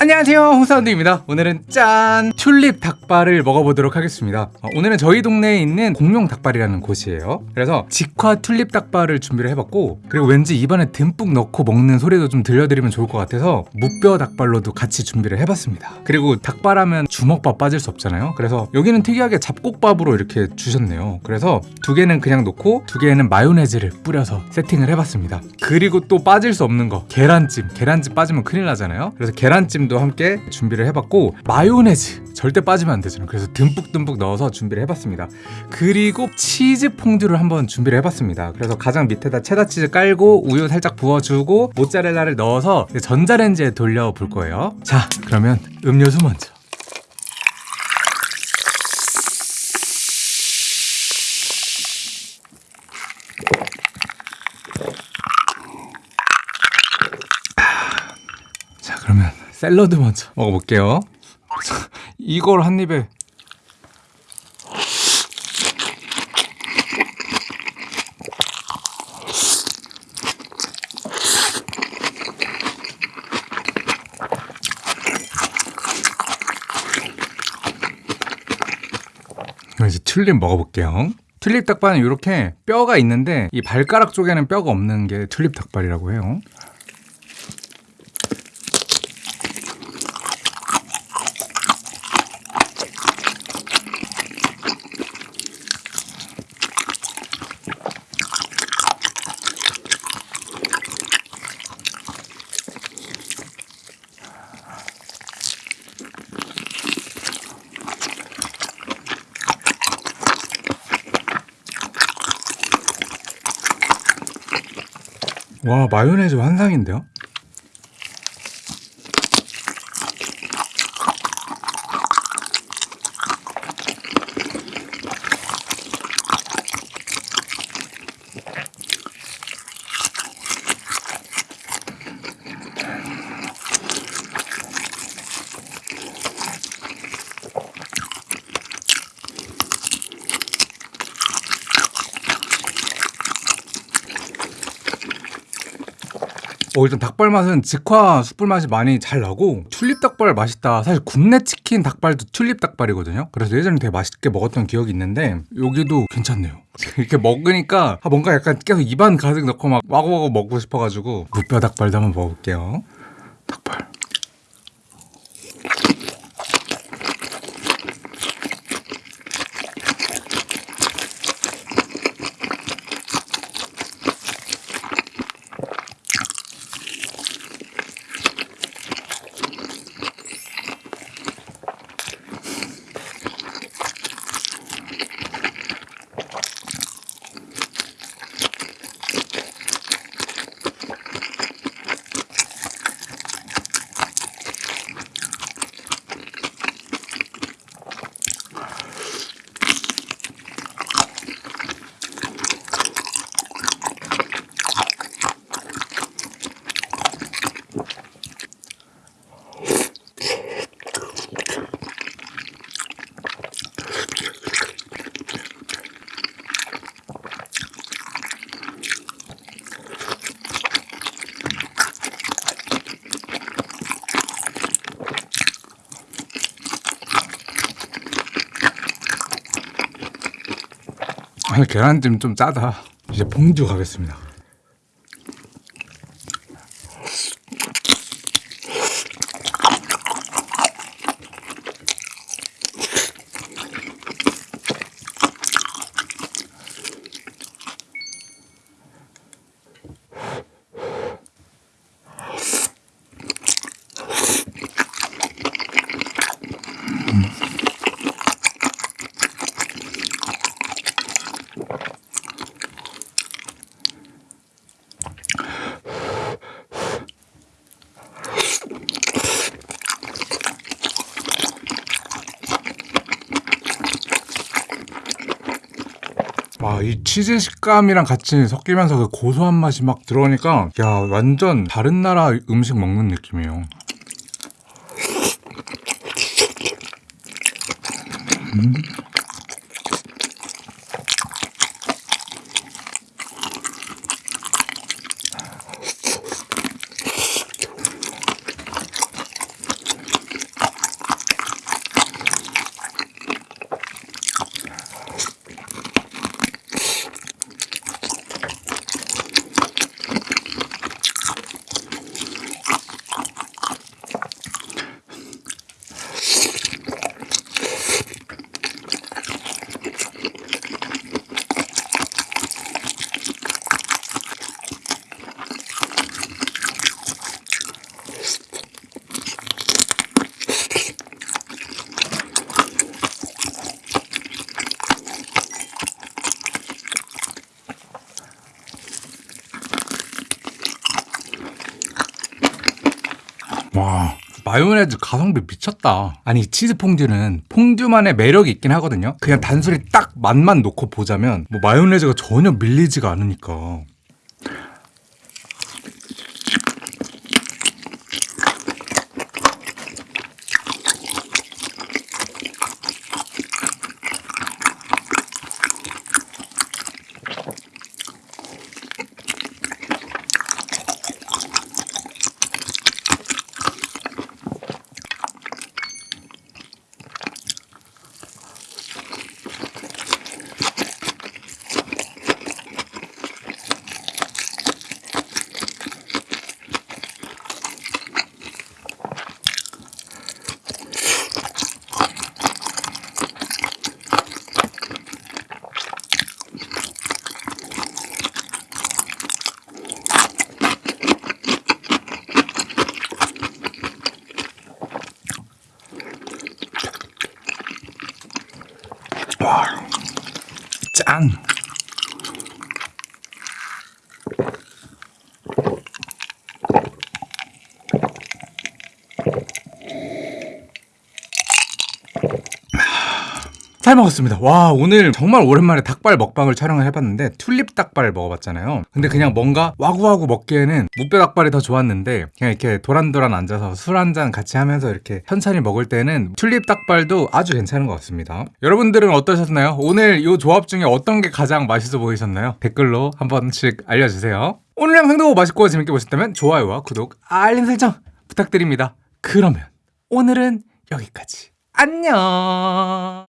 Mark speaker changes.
Speaker 1: 안녕하세요. 홍사운드입니다. 오늘은 짠! 튤립 닭발을 먹어보도록 하겠습니다. 어, 오늘은 저희 동네에 있는 공룡 닭발이라는 곳이에요. 그래서 직화 튤립 닭발을 준비를 해봤고 그리고 왠지 입안에 듬뿍 넣고 먹는 소리도 좀 들려드리면 좋을 것 같아서 무뼈 닭발로도 같이 준비를 해봤습니다. 그리고 닭발하면 주먹밥 빠질 수 없잖아요. 그래서 여기는 특이하게 잡곡밥으로 이렇게 주셨네요. 그래서 두 개는 그냥 놓고 두 개는 마요네즈를 뿌려서 세팅을 해봤습니다. 그리고 또 빠질 수 없는 거 계란찜. 계란찜 빠지면 큰일 나잖아요. 그래서 계란찜 도 함께 준비를 해봤고 마요네즈 절대 빠지면 안 되잖아요 그래서 듬뿍듬뿍 넣어서 준비를 해봤습니다. 그리고 치즈 퐁듀를 한번 준비를 해봤습니다. 그래서 가장 밑에다 체다 치즈 깔고 우유 살짝 부어주고 모짜렐라를 넣어서 전자레인지에 돌려 볼 거예요. 자 그러면 음료수 먼저. 자 그러면 샐러드 먼저 먹어볼게요. 이걸 한 입에. 이제 튤립 먹어볼게요. 튤립 닭발은 이렇게 뼈가 있는데 이 발가락 쪽에는 뼈가 없는 게 튤립 닭발이라고 해요 와 마요네즈 환상인데요? 어, 일단 닭발 맛은 직화 숯불 맛이 많이 잘 나고 튤립 닭발 맛있다. 사실 굽네 치킨 닭발도 튤립 닭발이거든요. 그래서 예전에 되게 맛있게 먹었던 기억이 있는데 여기도 괜찮네요. 이렇게 먹으니까 아, 뭔가 약간 계속 입안 가득 넣고 막 와고와고 먹고 싶어가지고 무뼈 닭발도 한번 먹어볼게요 계란찜 좀 짜다. 이제 봉주 가겠습니다 와, 이 치즈 식감이랑 같이 섞이면서 그 고소한 맛이 막 들어오니까 야, 완전 다른 나라 음식 먹는 느낌이에요. 음. 와. 마요네즈 가성비 미쳤다. 아니 치즈 퐁듀는 퐁듀만의 매력이 있긴 하거든요. 그냥 단순히 딱 맛만 놓고 보자면 뭐 마요네즈가 전혀 밀리지가 않으니까 짠 잘 먹었습니다. 와, 오늘 정말 오랜만에 닭발 먹방을 촬영을 해봤는데 튤립 닭발을 먹어봤잖아요. 근데 그냥 뭔가 와구와구 먹기에는 무뼈 닭발이 더 좋았는데 그냥 이렇게 도란도란 앉아서 술 한 잔 같이 하면서 이렇게 천천히 먹을 때는 튤립 닭발도 아주 괜찮은 것 같습니다. 여러분들은 어떠셨나요? 오늘 이 조합 중에 어떤 게 가장 맛있어 보이셨나요? 댓글로 한 번씩 알려주세요. 오늘 영상도 맛있고 재밌게 보셨다면 좋아요와 구독, 알림 설정 부탁드립니다. 그러면 오늘은 여기까지. 안녕!